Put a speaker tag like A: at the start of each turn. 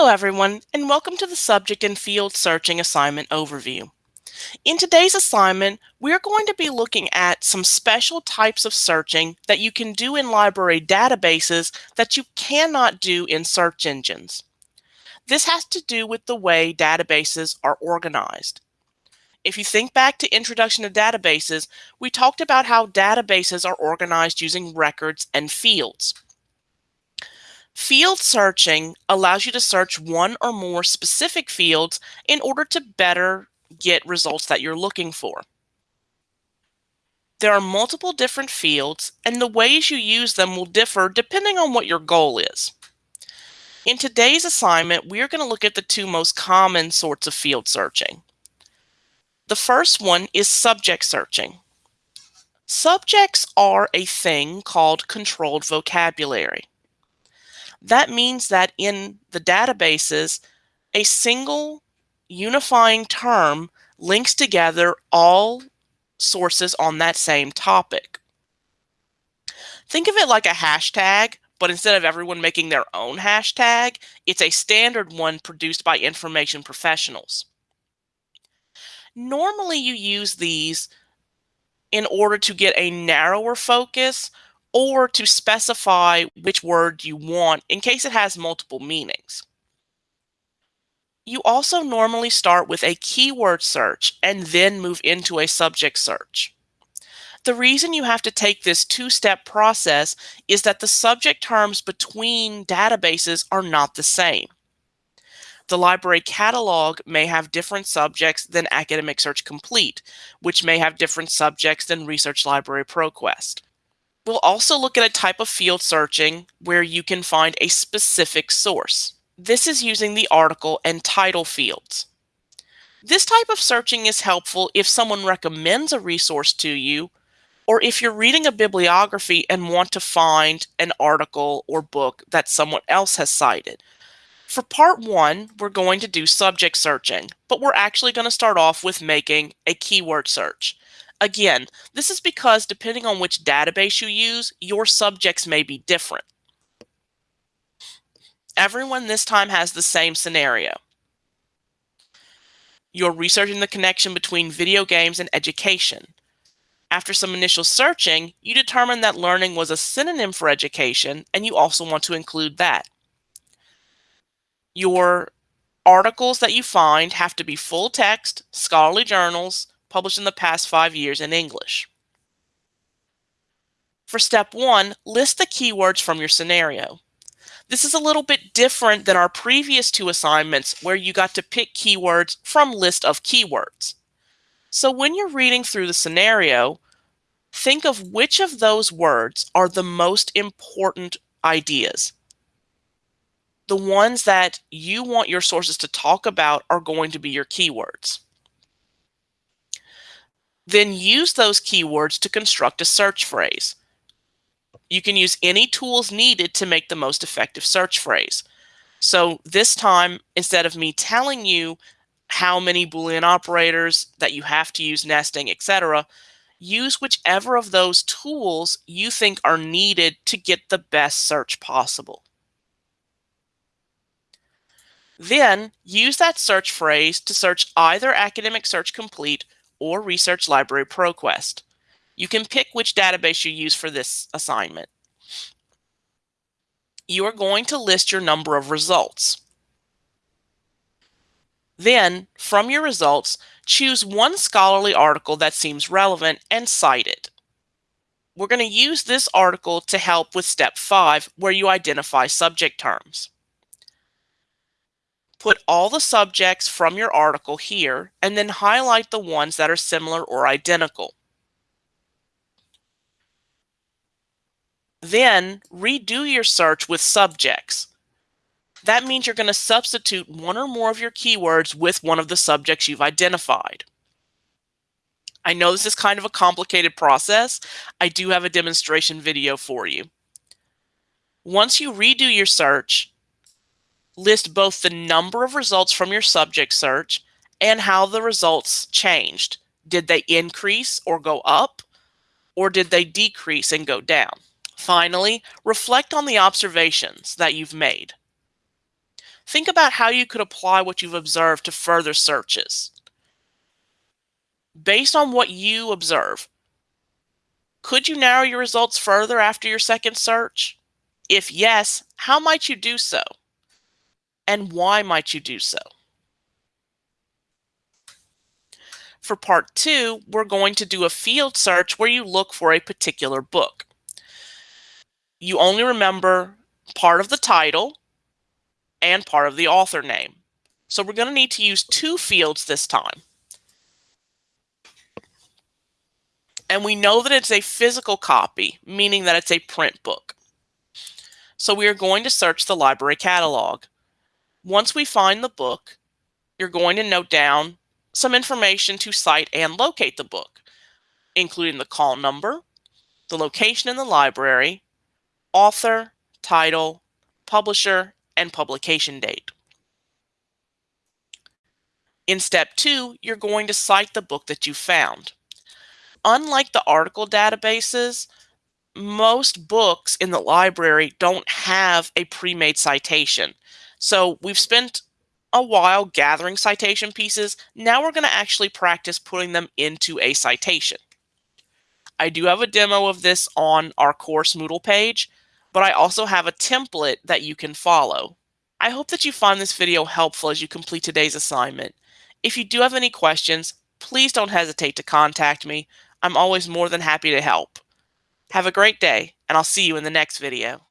A: Hello everyone, and welcome to the Subject and Field Searching Assignment Overview. In today's assignment, we're going to be looking at some special types of searching that you can do in library databases that you cannot do in search engines. This has to do with the way databases are organized. If you think back to Introduction to Databases, we talked about how databases are organized using records and fields. Field searching allows you to search one or more specific fields in order to better get results that you're looking for. There are multiple different fields, and the ways you use them will differ depending on what your goal is. In today's assignment, we are going to look at the two most common sorts of field searching. The first one is subject searching. Subjects are a thing called controlled vocabulary. That means that in the databases, a single unifying term links together all sources on that same topic. Think of it like a hashtag, but instead of everyone making their own hashtag, it's a standard one produced by information professionals. Normally you use these in order to get a narrower focus or to specify which word you want in case it has multiple meanings. You also normally start with a keyword search and then move into a subject search. The reason you have to take this two-step process is that the subject terms between databases are not the same. The library catalog may have different subjects than Academic Search Complete, which may have different subjects than Research Library ProQuest. We'll also look at a type of field searching where you can find a specific source. This is using the article and title fields. This type of searching is helpful if someone recommends a resource to you, or if you're reading a bibliography and want to find an article or book that someone else has cited. For part one, we're going to do subject searching, but we're actually going to start off with making a keyword search. Again, this is because depending on which database you use, your subjects may be different. Everyone this time has the same scenario. You're researching the connection between video games and education. After some initial searching, you determine that learning was a synonym for education, and you also want to include that. Your articles that you find have to be full text, scholarly journals, published in the past five years in English. For step one, list the keywords from your scenario. This is a little bit different than our previous two assignments where you got to pick keywords from list of keywords. So when you're reading through the scenario, think of which of those words are the most important ideas. The ones that you want your sources to talk about are going to be your keywords. Then use those keywords to construct a search phrase. You can use any tools needed to make the most effective search phrase. So this time, instead of me telling you how many Boolean operators that you have to use nesting, etc., use whichever of those tools you think are needed to get the best search possible. Then use that search phrase to search either Academic Search Complete or Research Library ProQuest. You can pick which database you use for this assignment. You are going to list your number of results. Then, from your results, choose one scholarly article that seems relevant and cite it. We're going to use this article to help with step five, where you identify subject terms. Put all the subjects from your article here and then highlight the ones that are similar or identical. Then redo your search with subjects. That means you're going to substitute one or more of your keywords with one of the subjects you've identified. I know this is kind of a complicated process. I do have a demonstration video for you. Once you redo your search, list both the number of results from your subject search and how the results changed. Did they increase or go up? Or did they decrease and go down? Finally, reflect on the observations that you've made. Think about how you could apply what you've observed to further searches. Based on what you observe, could you narrow your results further after your second search? If yes, how might you do so? And why might you do so? For part two, we're going to do a field search where you look for a particular book. You only remember part of the title and part of the author name. So we're going to need to use two fields this time. And we know that it's a physical copy, meaning that it's a print book. So we are going to search the library catalog. Once we find the book, you're going to note down some information to cite and locate the book, including the call number, the location in the library, author, title, publisher, and publication date. In step two, you're going to cite the book that you found. Unlike the article databases, most books in the library don't have a pre-made citation. So we've spent a while gathering citation pieces. Now we're going to actually practice putting them into a citation. I do have a demo of this on our course Moodle page, but I also have a template that you can follow. I hope that you find this video helpful as you complete today's assignment. If you do have any questions, please don't hesitate to contact me. I'm always more than happy to help. Have a great day, and I'll see you in the next video.